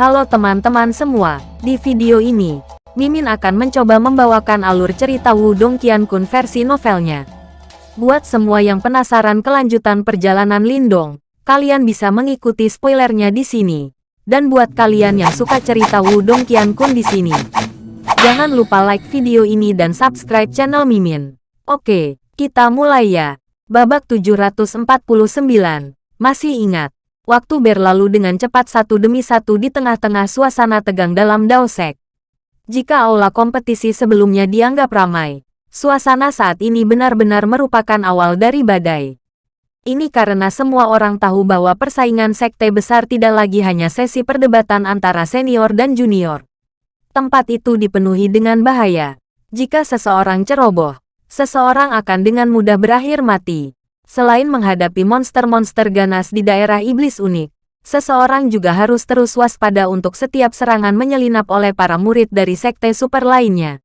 Halo teman-teman semua, di video ini, Mimin akan mencoba membawakan alur cerita Wudong Qiankun versi novelnya. Buat semua yang penasaran kelanjutan perjalanan Lindong, kalian bisa mengikuti spoilernya di sini. Dan buat kalian yang suka cerita Wudong Qiankun di sini, jangan lupa like video ini dan subscribe channel Mimin. Oke, kita mulai ya. Babak 749, masih ingat, Waktu berlalu dengan cepat satu demi satu di tengah-tengah suasana tegang dalam Daosek. Jika aula kompetisi sebelumnya dianggap ramai, suasana saat ini benar-benar merupakan awal dari badai. Ini karena semua orang tahu bahwa persaingan sekte besar tidak lagi hanya sesi perdebatan antara senior dan junior. Tempat itu dipenuhi dengan bahaya. Jika seseorang ceroboh, seseorang akan dengan mudah berakhir mati. Selain menghadapi monster-monster ganas di daerah iblis unik, seseorang juga harus terus waspada untuk setiap serangan menyelinap oleh para murid dari sekte super lainnya.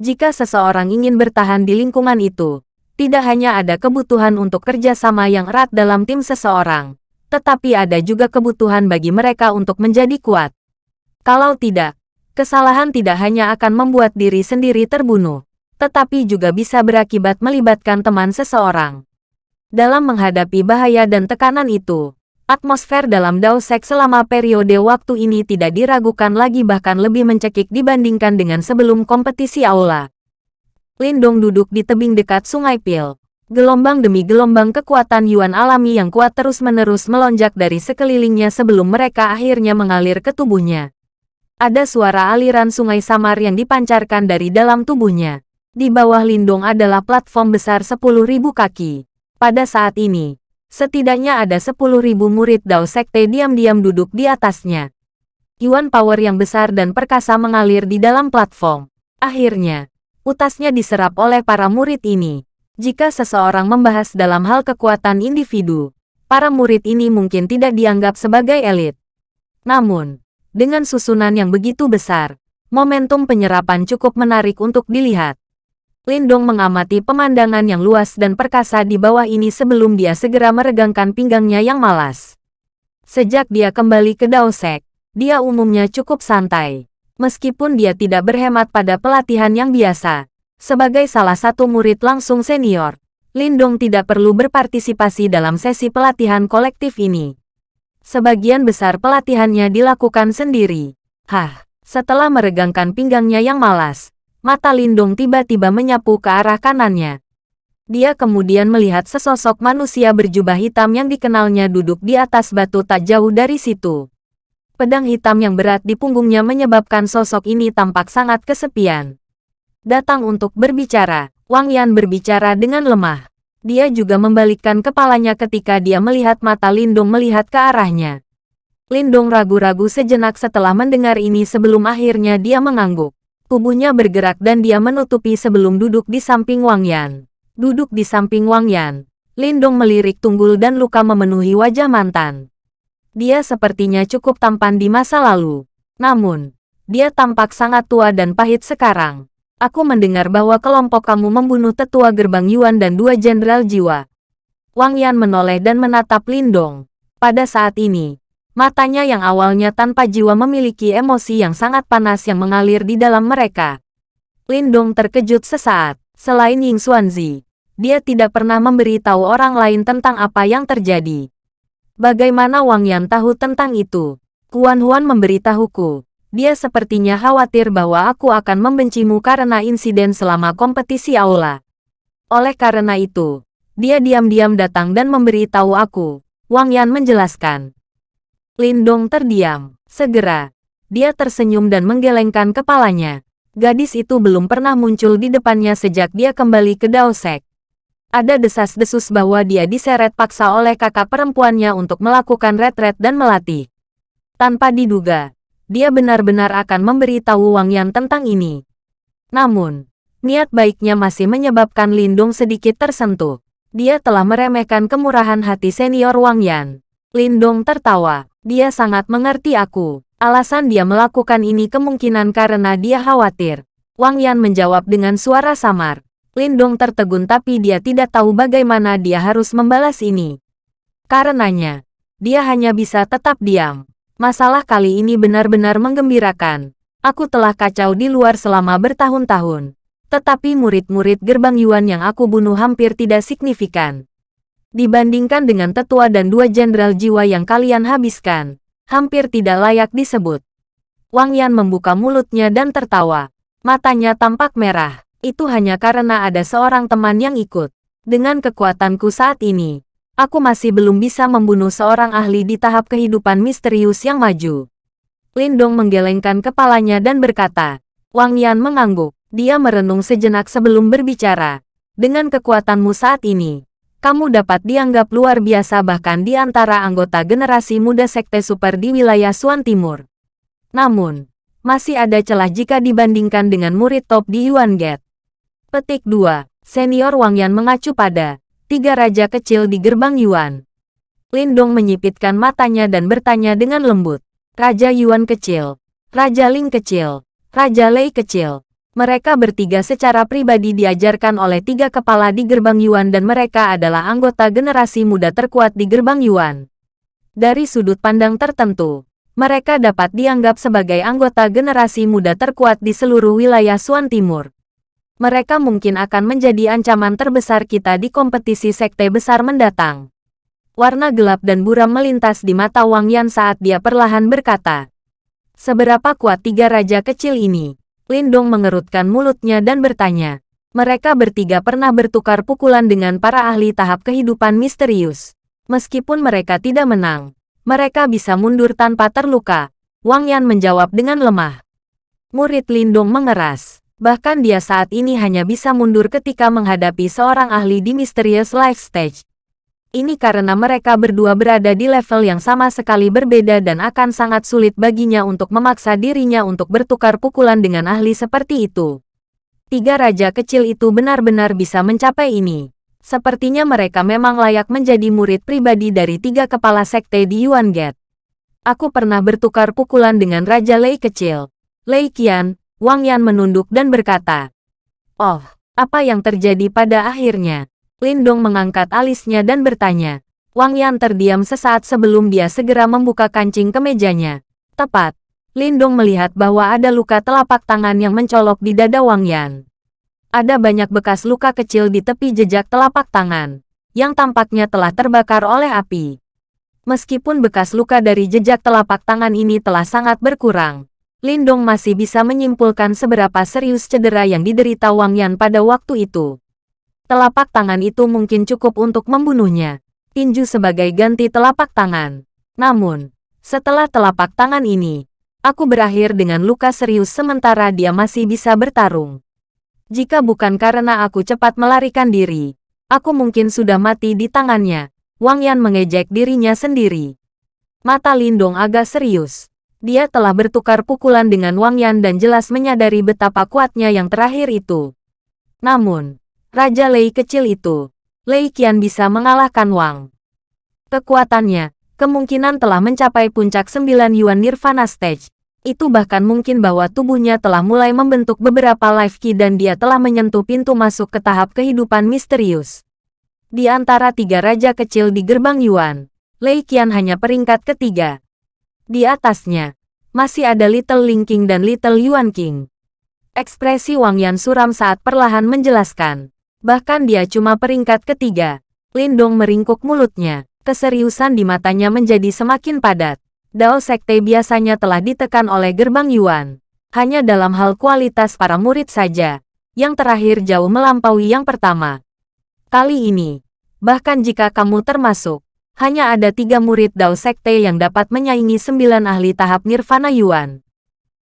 Jika seseorang ingin bertahan di lingkungan itu, tidak hanya ada kebutuhan untuk kerjasama yang erat dalam tim seseorang, tetapi ada juga kebutuhan bagi mereka untuk menjadi kuat. Kalau tidak, kesalahan tidak hanya akan membuat diri sendiri terbunuh, tetapi juga bisa berakibat melibatkan teman seseorang. Dalam menghadapi bahaya dan tekanan itu, atmosfer dalam Daosek selama periode waktu ini tidak diragukan lagi bahkan lebih mencekik dibandingkan dengan sebelum kompetisi aula. Lindong duduk di tebing dekat Sungai Pil. Gelombang demi gelombang kekuatan Yuan alami yang kuat terus-menerus melonjak dari sekelilingnya sebelum mereka akhirnya mengalir ke tubuhnya. Ada suara aliran sungai samar yang dipancarkan dari dalam tubuhnya. Di bawah Lindong adalah platform besar 10.000 kaki. Pada saat ini, setidaknya ada 10.000 murid Dao Sekte diam-diam duduk di atasnya. Yuan power yang besar dan perkasa mengalir di dalam platform. Akhirnya, utasnya diserap oleh para murid ini. Jika seseorang membahas dalam hal kekuatan individu, para murid ini mungkin tidak dianggap sebagai elit. Namun, dengan susunan yang begitu besar, momentum penyerapan cukup menarik untuk dilihat. Lindong mengamati pemandangan yang luas dan perkasa di bawah ini sebelum dia segera meregangkan pinggangnya yang malas. Sejak dia kembali ke Daosek, dia umumnya cukup santai. Meskipun dia tidak berhemat pada pelatihan yang biasa, sebagai salah satu murid langsung senior, Lindong tidak perlu berpartisipasi dalam sesi pelatihan kolektif ini. Sebagian besar pelatihannya dilakukan sendiri. Hah, setelah meregangkan pinggangnya yang malas, Mata Lindung tiba-tiba menyapu ke arah kanannya. Dia kemudian melihat sesosok manusia berjubah hitam yang dikenalnya duduk di atas batu tak jauh dari situ. Pedang hitam yang berat di punggungnya menyebabkan sosok ini tampak sangat kesepian. Datang untuk berbicara, Wang Yan berbicara dengan lemah. Dia juga membalikkan kepalanya ketika dia melihat mata Lindung melihat ke arahnya. Lindung ragu-ragu sejenak setelah mendengar ini sebelum akhirnya dia mengangguk. Tubuhnya bergerak dan dia menutupi sebelum duduk di samping Wang Yan. Duduk di samping Wang Yan, Lindong melirik tunggul dan luka memenuhi wajah mantan. Dia sepertinya cukup tampan di masa lalu. Namun, dia tampak sangat tua dan pahit sekarang. Aku mendengar bahwa kelompok kamu membunuh tetua gerbang Yuan dan dua jenderal jiwa. Wang Yan menoleh dan menatap Lindong. Pada saat ini, Matanya yang awalnya tanpa jiwa memiliki emosi yang sangat panas yang mengalir di dalam mereka. Lindong terkejut sesaat. Selain Ying Xuanzi, dia tidak pernah memberitahu orang lain tentang apa yang terjadi. Bagaimana Wang Yan tahu tentang itu? Kuan Huan memberitahuku. Dia sepertinya khawatir bahwa aku akan membencimu karena insiden selama kompetisi aula. Oleh karena itu, dia diam-diam datang dan memberitahu aku. Wang Yan menjelaskan. Lindong terdiam. Segera, dia tersenyum dan menggelengkan kepalanya. Gadis itu belum pernah muncul di depannya sejak dia kembali ke Daosek. Ada desas-desus bahwa dia diseret paksa oleh kakak perempuannya untuk melakukan retret dan melatih. Tanpa diduga, dia benar-benar akan memberitahu Wang Yan tentang ini. Namun, niat baiknya masih menyebabkan Lindung sedikit tersentuh. Dia telah meremehkan kemurahan hati senior Wang Yan. Lindong tertawa. Dia sangat mengerti aku. Alasan dia melakukan ini kemungkinan karena dia khawatir. Wang Yan menjawab dengan suara samar. Lindong tertegun tapi dia tidak tahu bagaimana dia harus membalas ini. Karenanya, dia hanya bisa tetap diam. Masalah kali ini benar-benar menggembirakan. Aku telah kacau di luar selama bertahun-tahun. Tetapi murid-murid gerbang Yuan yang aku bunuh hampir tidak signifikan. Dibandingkan dengan tetua dan dua jenderal jiwa yang kalian habiskan, hampir tidak layak disebut. Wang Yan membuka mulutnya dan tertawa. Matanya tampak merah. Itu hanya karena ada seorang teman yang ikut. Dengan kekuatanku saat ini, aku masih belum bisa membunuh seorang ahli di tahap kehidupan misterius yang maju. Lindong menggelengkan kepalanya dan berkata, Wang Yan mengangguk. Dia merenung sejenak sebelum berbicara. Dengan kekuatanmu saat ini, kamu dapat dianggap luar biasa bahkan di antara anggota generasi muda Sekte Super di wilayah Suan Timur. Namun, masih ada celah jika dibandingkan dengan murid top di Yuan Gate. Petik 2. Senior Wang Yan mengacu pada tiga raja kecil di gerbang Yuan. Lindong menyipitkan matanya dan bertanya dengan lembut. Raja Yuan kecil, Raja Ling kecil, Raja Lei kecil. Mereka bertiga secara pribadi diajarkan oleh tiga kepala di gerbang Yuan dan mereka adalah anggota generasi muda terkuat di gerbang Yuan. Dari sudut pandang tertentu, mereka dapat dianggap sebagai anggota generasi muda terkuat di seluruh wilayah Suan Timur mereka mungkin akan menjadi ancaman terbesar kita di kompetisi sekte besar mendatang. Warna gelap dan buram melintas di mata Wang Yan saat dia perlahan berkata. Seberapa kuat tiga raja kecil ini? Lindong mengerutkan mulutnya dan bertanya. Mereka bertiga pernah bertukar pukulan dengan para ahli tahap kehidupan misterius. Meskipun mereka tidak menang, mereka bisa mundur tanpa terluka. Wang Yan menjawab dengan lemah. Murid Lindong mengeras. Bahkan dia saat ini hanya bisa mundur ketika menghadapi seorang ahli di Mysterious Life Stage. Ini karena mereka berdua berada di level yang sama sekali berbeda dan akan sangat sulit baginya untuk memaksa dirinya untuk bertukar pukulan dengan ahli seperti itu. Tiga raja kecil itu benar-benar bisa mencapai ini. Sepertinya mereka memang layak menjadi murid pribadi dari tiga kepala sekte di Yuan Gate. Aku pernah bertukar pukulan dengan Raja Lei kecil, Lei Qian, Wang Yan menunduk dan berkata, Oh, apa yang terjadi pada akhirnya? Lindong mengangkat alisnya dan bertanya. Wang Yan terdiam sesaat sebelum dia segera membuka kancing kemejanya. Tepat, Lindong melihat bahwa ada luka telapak tangan yang mencolok di dada Wang Yan. Ada banyak bekas luka kecil di tepi jejak telapak tangan, yang tampaknya telah terbakar oleh api. Meskipun bekas luka dari jejak telapak tangan ini telah sangat berkurang, Lindong masih bisa menyimpulkan seberapa serius cedera yang diderita Wang Yan pada waktu itu. Telapak tangan itu mungkin cukup untuk membunuhnya. Tinju sebagai ganti telapak tangan. Namun, setelah telapak tangan ini, aku berakhir dengan luka serius sementara dia masih bisa bertarung. Jika bukan karena aku cepat melarikan diri, aku mungkin sudah mati di tangannya. Wang Yan mengejek dirinya sendiri. Mata Lindong agak serius. Dia telah bertukar pukulan dengan Wang Yan dan jelas menyadari betapa kuatnya yang terakhir itu. Namun, Raja Lei kecil itu, Lei Qian bisa mengalahkan Wang. Kekuatannya, kemungkinan telah mencapai puncak sembilan Yuan Nirvana Stage. Itu bahkan mungkin bahwa tubuhnya telah mulai membentuk beberapa life key dan dia telah menyentuh pintu masuk ke tahap kehidupan misterius. Di antara tiga raja kecil di gerbang Yuan, Lei Qian hanya peringkat ketiga. Di atasnya, masih ada Little Ling King dan Little Yuan King. Ekspresi Wang Yan suram saat perlahan menjelaskan. Bahkan dia cuma peringkat ketiga. Lindong meringkuk mulutnya. Keseriusan di matanya menjadi semakin padat. Dao Sekte biasanya telah ditekan oleh gerbang Yuan. Hanya dalam hal kualitas para murid saja. Yang terakhir jauh melampaui yang pertama. Kali ini, bahkan jika kamu termasuk, hanya ada tiga murid Dao Sekte yang dapat menyaingi sembilan ahli tahap Nirvana Yuan.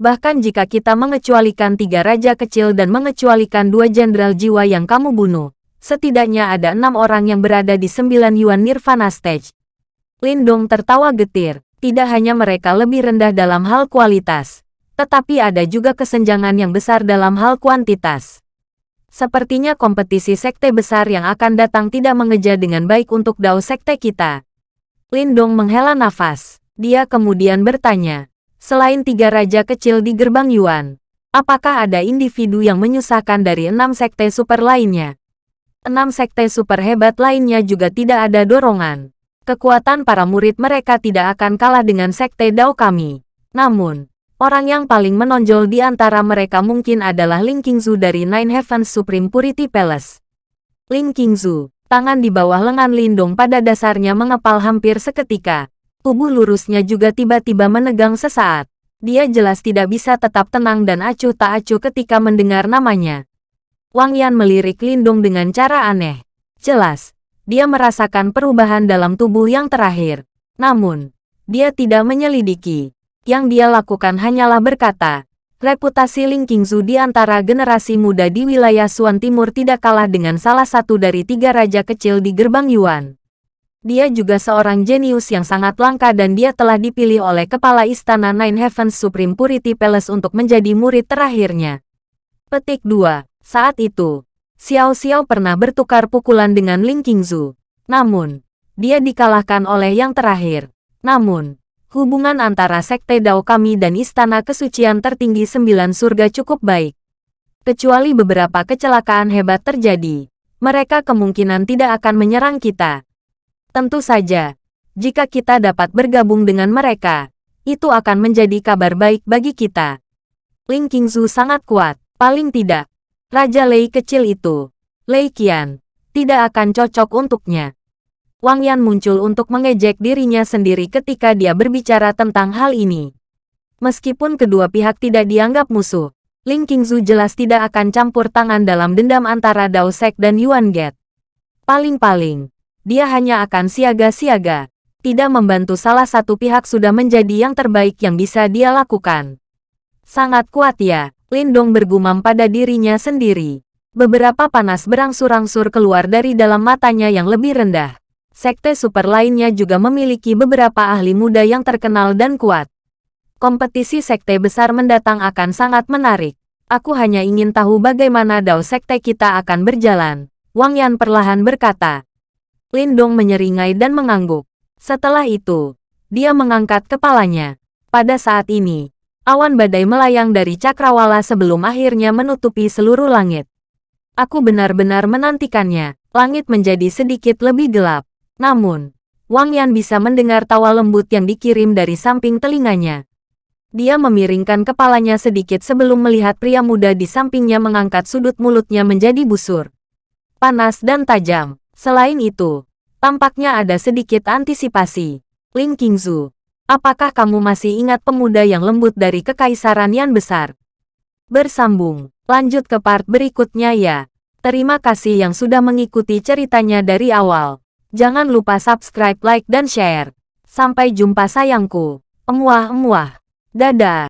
Bahkan jika kita mengecualikan tiga raja kecil dan mengecualikan dua jenderal jiwa yang kamu bunuh, setidaknya ada enam orang yang berada di sembilan Yuan Nirvana Stage. Lindong tertawa getir, tidak hanya mereka lebih rendah dalam hal kualitas, tetapi ada juga kesenjangan yang besar dalam hal kuantitas. Sepertinya kompetisi sekte besar yang akan datang tidak mengejar dengan baik untuk dao sekte kita. Lindong menghela nafas. Dia kemudian bertanya, selain tiga raja kecil di gerbang Yuan, apakah ada individu yang menyusahkan dari enam sekte super lainnya? Enam sekte super hebat lainnya juga tidak ada dorongan. Kekuatan para murid mereka tidak akan kalah dengan Sekte Dao kami. Namun, orang yang paling menonjol di antara mereka mungkin adalah Ling Qingzu dari Nine Heavens Supreme Purity Palace. Ling Qingzu, tangan di bawah lengan Lindong pada dasarnya mengepal hampir seketika. Tubuh lurusnya juga tiba-tiba menegang sesaat. Dia jelas tidak bisa tetap tenang dan acuh tak acuh ketika mendengar namanya. Wang Yan melirik Lindong dengan cara aneh. Jelas, dia merasakan perubahan dalam tubuh yang terakhir. Namun, dia tidak menyelidiki. Yang dia lakukan hanyalah berkata, reputasi Ling Qingzu di antara generasi muda di wilayah Suan Timur tidak kalah dengan salah satu dari tiga raja kecil di gerbang Yuan. Dia juga seorang jenius yang sangat langka dan dia telah dipilih oleh kepala istana Nine Heavens Supreme Purity Palace untuk menjadi murid terakhirnya. Petik 2. Saat itu, Xiao Xiao pernah bertukar pukulan dengan Ling Qingzu. Namun, dia dikalahkan oleh yang terakhir. Namun, hubungan antara Sekte Dao kami dan Istana Kesucian Tertinggi Sembilan Surga cukup baik. Kecuali beberapa kecelakaan hebat terjadi, mereka kemungkinan tidak akan menyerang kita. Tentu saja, jika kita dapat bergabung dengan mereka, itu akan menjadi kabar baik bagi kita. Ling Qingzu sangat kuat, paling tidak. Raja Lei kecil itu, Lei Qian, tidak akan cocok untuknya. Wang Yan muncul untuk mengejek dirinya sendiri ketika dia berbicara tentang hal ini. Meskipun kedua pihak tidak dianggap musuh, Ling Qingzu jelas tidak akan campur tangan dalam dendam antara Dao Sek dan Yuan Get. Paling-paling, dia hanya akan siaga-siaga. Tidak membantu salah satu pihak sudah menjadi yang terbaik yang bisa dia lakukan. Sangat kuat ya, Lindong bergumam pada dirinya sendiri. Beberapa panas berangsur-angsur keluar dari dalam matanya yang lebih rendah. Sekte super lainnya juga memiliki beberapa ahli muda yang terkenal dan kuat. Kompetisi sekte besar mendatang akan sangat menarik. Aku hanya ingin tahu bagaimana dao sekte kita akan berjalan. Wang Yan perlahan berkata. Lindong menyeringai dan mengangguk. Setelah itu, dia mengangkat kepalanya. Pada saat ini, awan badai melayang dari cakrawala sebelum akhirnya menutupi seluruh langit. Aku benar-benar menantikannya. Langit menjadi sedikit lebih gelap. Namun, Wang Yan bisa mendengar tawa lembut yang dikirim dari samping telinganya. Dia memiringkan kepalanya sedikit sebelum melihat pria muda di sampingnya mengangkat sudut mulutnya menjadi busur. Panas dan tajam. Selain itu, tampaknya ada sedikit antisipasi. Ling Qingzu, apakah kamu masih ingat pemuda yang lembut dari kekaisaran yang besar? Bersambung, lanjut ke part berikutnya ya. Terima kasih yang sudah mengikuti ceritanya dari awal. Jangan lupa subscribe, like, dan share. Sampai jumpa sayangku. Emuah-emuah. Dadah.